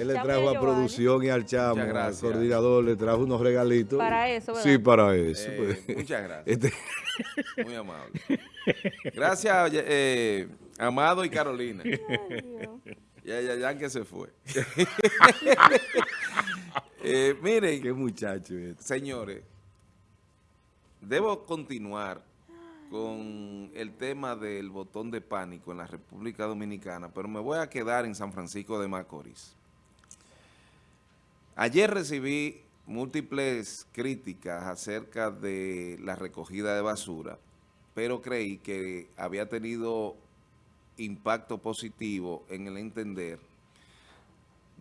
Él le trajo a producción y al chamo, al coordinador, le trajo unos regalitos. Para eso, ¿verdad? Sí, para eso. Eh, pues. muchas gracias. Este... Muy amable. Gracias, eh, Amado y Carolina. ya, ya, ya que se fue. eh, miren. Qué muchacho. Este. Señores, debo continuar con el tema del botón de pánico en la República Dominicana, pero me voy a quedar en San Francisco de Macorís. Ayer recibí múltiples críticas acerca de la recogida de basura, pero creí que había tenido impacto positivo en el entender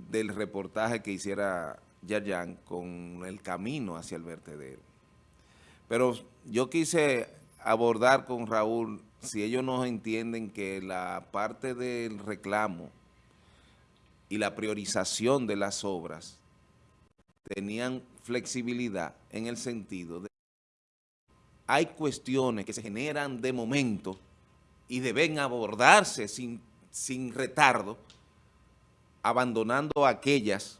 del reportaje que hiciera Yayan con el camino hacia el vertedero. Pero yo quise abordar con Raúl si ellos no entienden que la parte del reclamo y la priorización de las obras tenían flexibilidad en el sentido de hay cuestiones que se generan de momento y deben abordarse sin, sin retardo, abandonando aquellas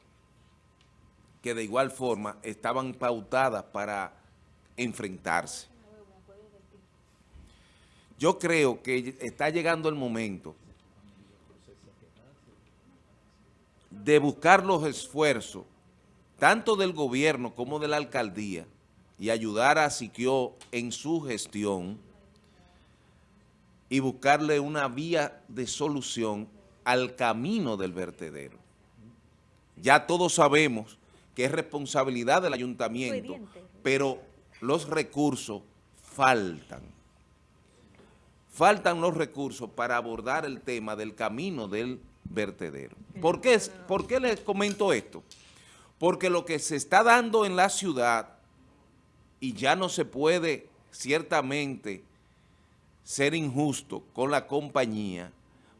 que de igual forma estaban pautadas para enfrentarse. Yo creo que está llegando el momento de buscar los esfuerzos, tanto del gobierno como de la alcaldía, y ayudar a Siquio en su gestión y buscarle una vía de solución al camino del vertedero. Ya todos sabemos que es responsabilidad del ayuntamiento, pero los recursos faltan faltan los recursos para abordar el tema del camino del vertedero. ¿Por qué, ¿Por qué les comento esto? Porque lo que se está dando en la ciudad, y ya no se puede ciertamente ser injusto con la compañía,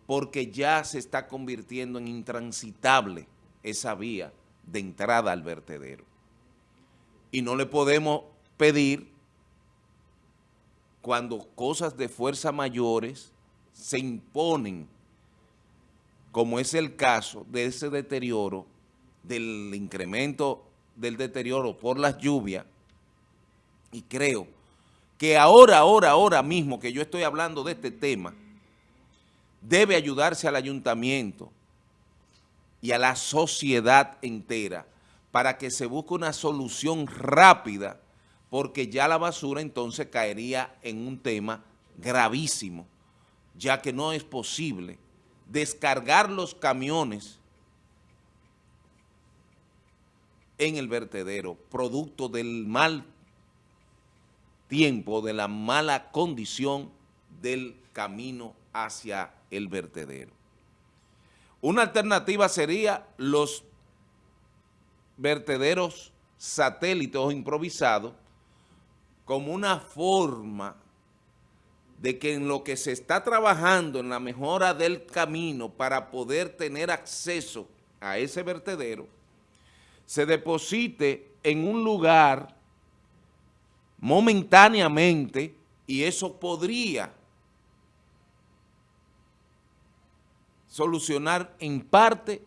porque ya se está convirtiendo en intransitable esa vía de entrada al vertedero. Y no le podemos pedir cuando cosas de fuerza mayores se imponen, como es el caso de ese deterioro, del incremento del deterioro por las lluvias, y creo que ahora, ahora, ahora mismo que yo estoy hablando de este tema, debe ayudarse al ayuntamiento y a la sociedad entera para que se busque una solución rápida porque ya la basura entonces caería en un tema gravísimo, ya que no es posible descargar los camiones en el vertedero, producto del mal tiempo, de la mala condición del camino hacia el vertedero. Una alternativa sería los vertederos satélites o improvisados como una forma de que en lo que se está trabajando en la mejora del camino para poder tener acceso a ese vertedero, se deposite en un lugar momentáneamente y eso podría solucionar en parte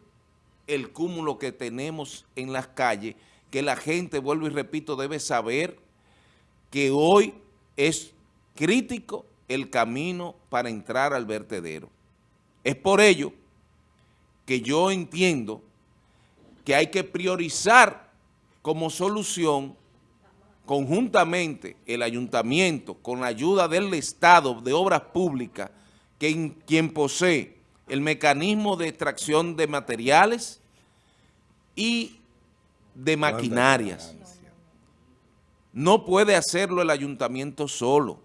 el cúmulo que tenemos en las calles, que la gente, vuelvo y repito, debe saber que hoy es crítico el camino para entrar al vertedero. Es por ello que yo entiendo que hay que priorizar como solución conjuntamente el ayuntamiento con la ayuda del Estado de Obras Públicas, que quien posee el mecanismo de extracción de materiales y de maquinarias. No puede hacerlo el ayuntamiento solo.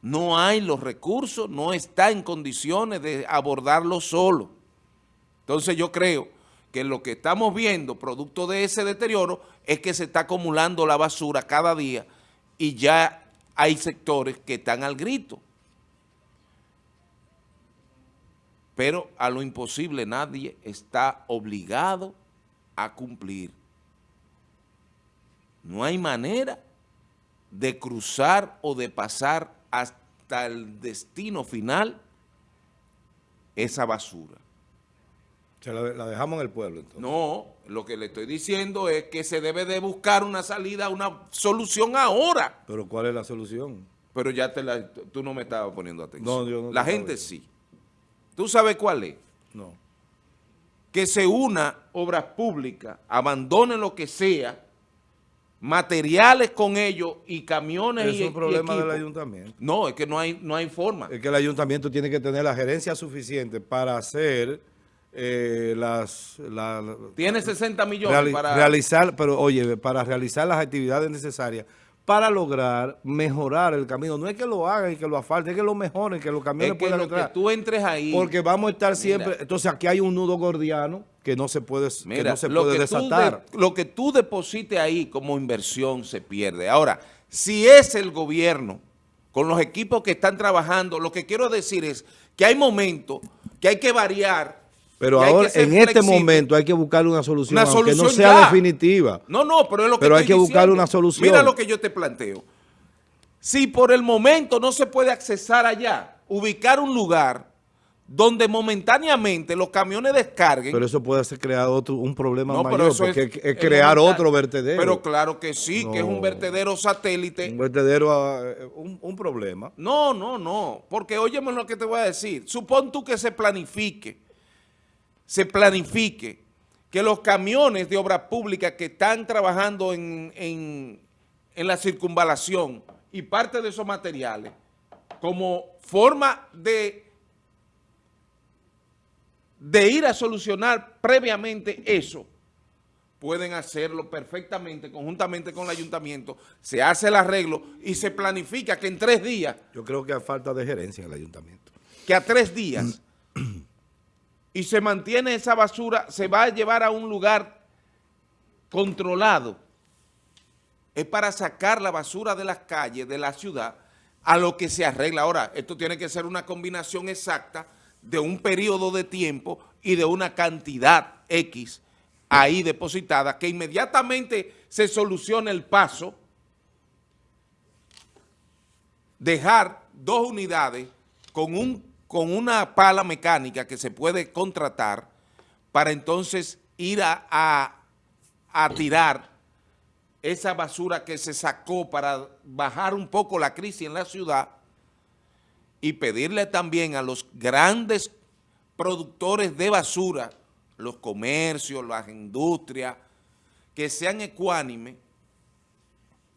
No hay los recursos, no está en condiciones de abordarlo solo. Entonces yo creo que lo que estamos viendo, producto de ese deterioro, es que se está acumulando la basura cada día y ya hay sectores que están al grito. Pero a lo imposible nadie está obligado a cumplir. No hay manera de cruzar o de pasar hasta el destino final esa basura. Se la, dejamos en el pueblo entonces. No, lo que le estoy diciendo es que se debe de buscar una salida, una solución ahora. ¿Pero cuál es la solución? Pero ya te la, tú no me estabas poniendo atención. No, yo no La gente sí. ¿Tú sabes cuál es? No. Que se una obras públicas, abandone lo que sea, materiales con ellos y camiones y, es un problema del ayuntamiento. No, es que no hay, no hay forma. Es que el ayuntamiento tiene que tener la gerencia suficiente para hacer eh, las... tiene 60 millones para... Realizar, pero oye, para realizar las actividades necesarias para lograr mejorar el camino. No es que lo hagan y que lo asfalten, es que lo mejoren, que los camiones puedan entrar. que tú entres ahí... Porque vamos a estar siempre... entonces aquí hay un nudo gordiano que no se puede, que no se puede desatar. lo que tú deposites ahí como inversión se pierde. Ahora, si es el gobierno, con los equipos que están trabajando, lo que quiero decir es que hay momentos que hay que variar pero ahora, en este momento, hay que buscar una solución, aunque no sea definitiva. No, no, pero es lo que Pero hay que buscar una solución. Mira lo que yo te planteo. Si por el momento no se puede accesar allá, ubicar un lugar donde momentáneamente los camiones descarguen. Pero eso puede ser crear otro, un problema mayor, porque es, crear otro vertedero. Pero claro que sí, que es un vertedero satélite. Un vertedero, ah, un, un, problema. No, no, no, porque óyeme lo que te voy a decir. Supón tú que se planifique se planifique que los camiones de obra pública que están trabajando en, la circunvalación y parte de esos materiales, como forma de, de ir a solucionar previamente eso, pueden hacerlo perfectamente, conjuntamente con el ayuntamiento, se hace el arreglo y se planifica que en tres días... Yo creo que hay falta de gerencia en el ayuntamiento. Que a tres días y se mantiene esa basura, se va a llevar a un lugar controlado. Es para sacar la basura de las calles, de la ciudad, a lo que se arregla. Ahora, esto tiene que ser una combinación exacta de un periodo de tiempo y de una cantidad X ahí depositada, que inmediatamente se solucione el paso, dejar dos unidades con un con una pala mecánica que se puede contratar para entonces ir a, a, tirar esa basura que se sacó para bajar un poco la crisis en la ciudad y pedirle también a los grandes productores de basura, los comercios, las industrias, que sean ecuánimes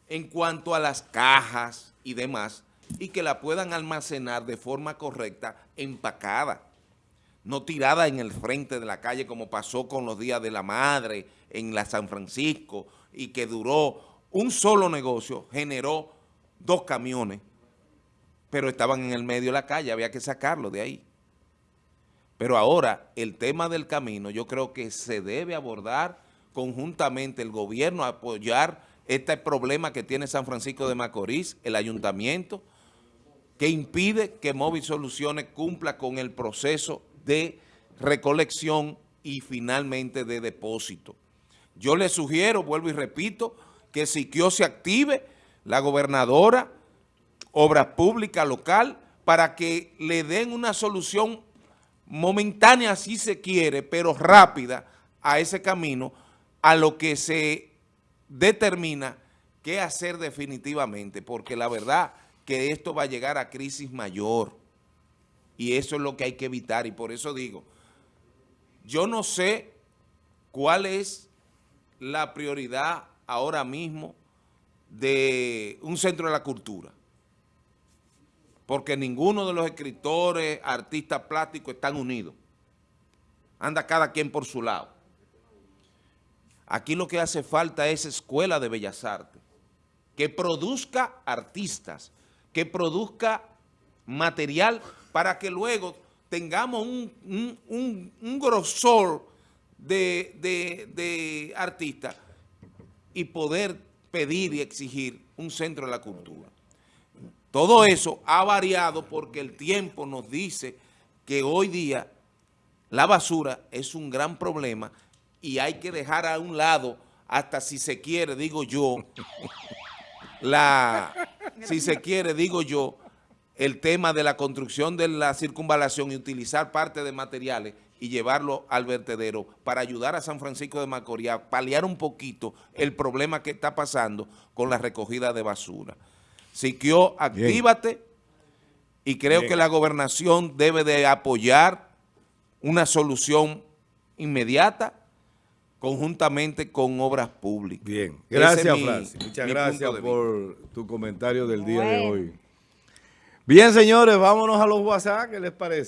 en cuanto a las cajas y demás, y que la puedan almacenar de forma correcta, empacada, no tirada en el frente de la calle como pasó con los días de la madre en la San Francisco y que duró un solo negocio, generó dos camiones, pero estaban en el medio de la calle, había que sacarlo de ahí. Pero ahora, el tema del camino, yo creo que se debe abordar conjuntamente el gobierno, apoyar este problema que tiene San Francisco de Macorís, el ayuntamiento, que impide que Móvil Soluciones cumpla con el proceso de recolección y finalmente de depósito. Yo le sugiero, vuelvo y repito, que Siquio se active, la gobernadora, obra pública local, para que le den una solución momentánea si se quiere, pero rápida a ese camino, a lo que se determina qué hacer definitivamente, porque la verdad que esto va a llegar a crisis mayor. Y eso es lo que hay que evitar. Y por eso digo, yo no sé cuál es la prioridad ahora mismo de un centro de la cultura. Porque ninguno de los escritores, artistas plásticos están unidos. Anda cada quien por su lado. Aquí lo que hace falta es escuela de bellas artes, que produzca artistas, que produzca material para que luego tengamos un, grosor de, de artistas y poder pedir y exigir un centro de la cultura. Todo eso ha variado porque el tiempo nos dice que hoy día la basura es un gran problema y hay que dejar a un lado, hasta si se quiere, digo yo, la, si se quiere, digo yo, el tema de la construcción de la circunvalación y utilizar parte de materiales y llevarlo al vertedero para ayudar a San Francisco de Macorís a paliar un poquito el problema que está pasando con la recogida de basura. Siquio, actívate y creo Bien. que la gobernación debe de apoyar una solución inmediata conjuntamente con obras públicas. Bien, gracias es mi- Francis. Muchas mi gracias por tu comentario del día de hoy. Bien, señores, vámonos a los WhatsApp, ¿qué les parece?